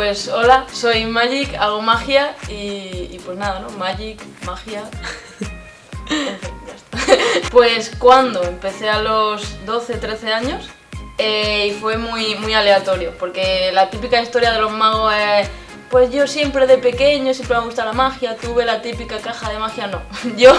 Pues hola, soy Magic, hago magia y, pues nada, ¿no? Magic, magia... Pues cuando empecé a los 12, 13 años eh, y fue muy, muy aleatorio, porque la típica historia de los magos es pues yo siempre de pequeño, siempre me gusta la magia, tuve la típica caja de magia, no. Yo,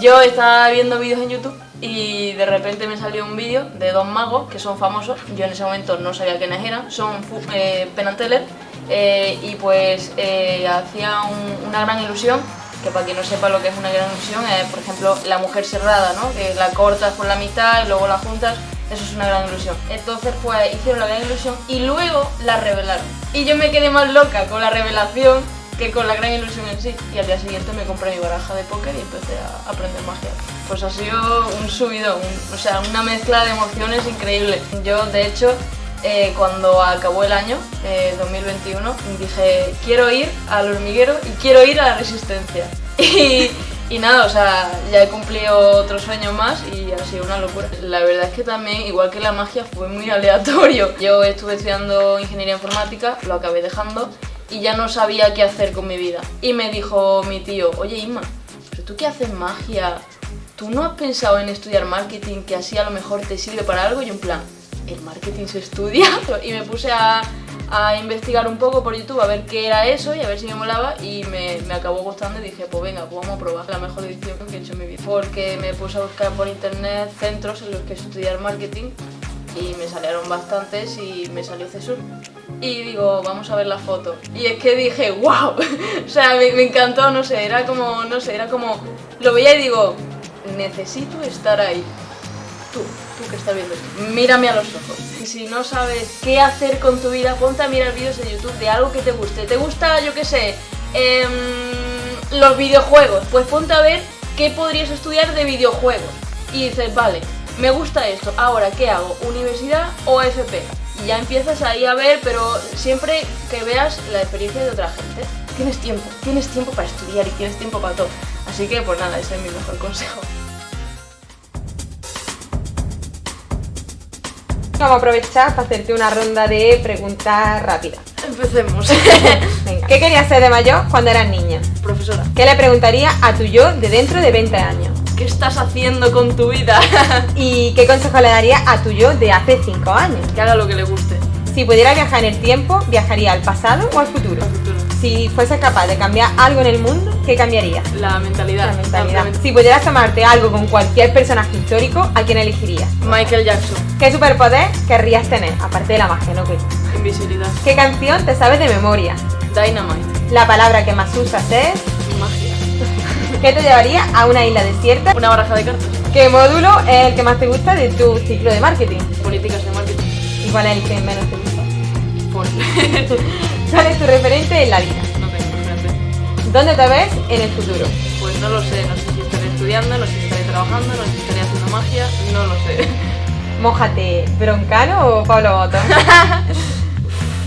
yo estaba viendo vídeos en YouTube y de repente me salió un vídeo de dos magos que son famosos, yo en ese momento no sabía quiénes eran, son eh, Penn Teller eh, y pues eh, hacía un- una gran ilusión, que para quien no sepa lo que es una gran ilusión, es por ejemplo la mujer cerrada, ¿no? que la cortas por la mitad y luego la juntas, eso es una gran ilusión. Entonces pues hicieron la gran ilusión y luego la revelaron. Y yo me quedé más loca con la revelación que con la gran ilusión en sí. Y al día siguiente me compré mi baraja de póker y empecé a aprender magia. Pues ha sido un subido, o sea, una mezcla de emociones increíble. Yo, de hecho, eh, cuando acabó el año, eh, 2021, dije, quiero ir al hormiguero y quiero ir a la resistencia. Y, y nada, o sea, ya he cumplido otro sueño más y ha sido una locura. La verdad es que también, igual que la magia, fue muy aleatorio. Yo estuve estudiando ingeniería informática, lo acabé dejando y ya no sabía qué hacer con mi vida. Y me dijo mi tío, oye Inma, ¿pero tú qué haces magia? ¿Tú no has pensado en estudiar marketing que así a lo mejor te sirve para algo? Y un plan, ¿el marketing se estudia? Y me puse a, investigar un poco por YouTube a ver qué era eso y a ver si me molaba y me, acabó gustando y dije, pues venga, pues vamos a probar la mejor decisión que he hecho en mi vida. Porque me puse a buscar por internet centros en los que estudiar marketing y me salieron bastantes y me salió CESUR. Y digo, vamos a ver la foto. Y es que dije, wow, o sea, me, encantó, no sé, era como, no sé, era como, lo veía y digo, necesito estar ahí. Tú que estás viendo esto, mírame a los ojos. Y si no sabes qué hacer con tu vida, ponte a mirar vídeos de YouTube de algo que te guste. ¿Te gusta, yo qué sé, em, los videojuegos? Pues ponte a ver qué podrías estudiar de videojuegos. Y dices, vale, me gusta esto, ahora, ¿qué hago? ¿Universidad o FP? Y ya empiezas ahí a ver, pero siempre que veas la experiencia de otra gente. Tienes tiempo, tienes tiempo para estudiar y tienes tiempo para todo. Así que, pues nada, ese es mi mejor consejo. Vamos a aprovechar para hacerte una ronda de preguntas rápidas. Empecemos. Venga. ¿Qué querías ser de mayor cuando eras niña? Profesora, ¿Qué le preguntarías a tu yo de dentro de 20 años? ¿qué estás haciendo con tu vida? ¿Y qué consejo le darías a tu yo de hace 5 años? que haga lo que le guste. Si pudiera viajar en el tiempo, ¿viajaría al pasado o al futuro? Si fuese capaz de cambiar algo en el mundo, ¿qué cambiaría? La mentalidad. La mentalidad. Si pudieras tomarte algo con cualquier personaje histórico, ¿a quién elegirías? Michael Jackson. ¿Qué superpoder querrías tener? Aparte de la magia, ¿no? Invisibilidad. ¿Qué canción te sabes de memoria? Dynamite. La palabra que más usas es... Magia. ¿Qué te llevaría a una isla desierta? Una baraja de cartas. ¿Qué módulo es el que más te gusta de tu ciclo de marketing? Políticas de marketing. ¿Y cuál es el que menos te gusta? Por. ¿Cuál es tu referente en la vida? no tengo referente. ¿Dónde te ves en el futuro? Pues no lo sé. No sé si estaré estudiando, no sé si estaré trabajando, no sé si estaré haciendo magia. No lo sé. Mójate, ¿Broncano o Pablo Moto?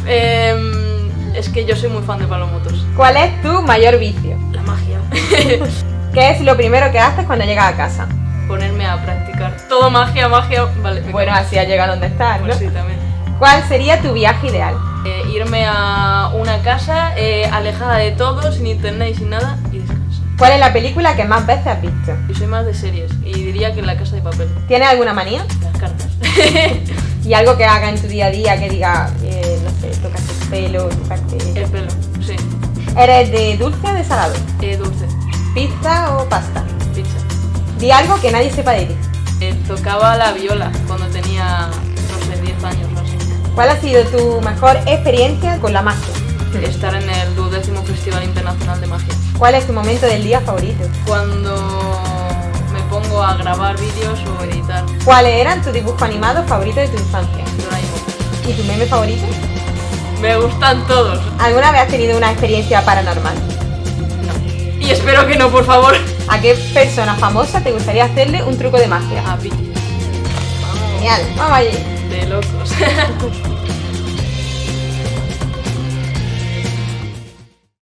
Em, es que yo soy muy fan de Pablo Motos. ¿Cuál es tu mayor vicio? La magia. ¿Qué es lo primero que haces cuando llegas a casa? Ponerme a practicar. Todo magia, magia. Vale. Bueno, así has llegado donde estás, ¿no? Pues sí, también. ¿Cuál sería tu viaje ideal? Eh, irme a una casa eh, alejada de todo, sin internet y sin nada, y descansar. ¿Cuál es la película que más veces has visto? Yo soy más de series y diría que La Casa de Papel. ¿Tienes alguna manía? Las cartas. ¿Y algo que haga en tu día a día que diga, eh, no sé, tocarte el pelo, tocarte... El pelo, sí. ¿Eres de dulce o de salado? Eh, dulce, ¿Pizza o pasta? pizza. Di algo que nadie sepa de ti. Tocaba la viola cuando tenía, no sé, 10 años o así. ¿Cuál ha sido tu mejor experiencia con la magia? Estar en el duodécimo Festival Internacional de Magia. ¿Cuál es tu momento del día favorito? Cuando me pongo a grabar vídeos o editar ¿Cuáles eran tus dibujos animados favoritos de tu infancia? Doraemon. ¿Y tu meme favorito? Me gustan todos. ¿Alguna vez has tenido una experiencia paranormal? No. Y espero que no, por favor. ¿A qué persona famosa te gustaría hacerle un truco de magia? A Piti. Genial, vamos allí. De locos.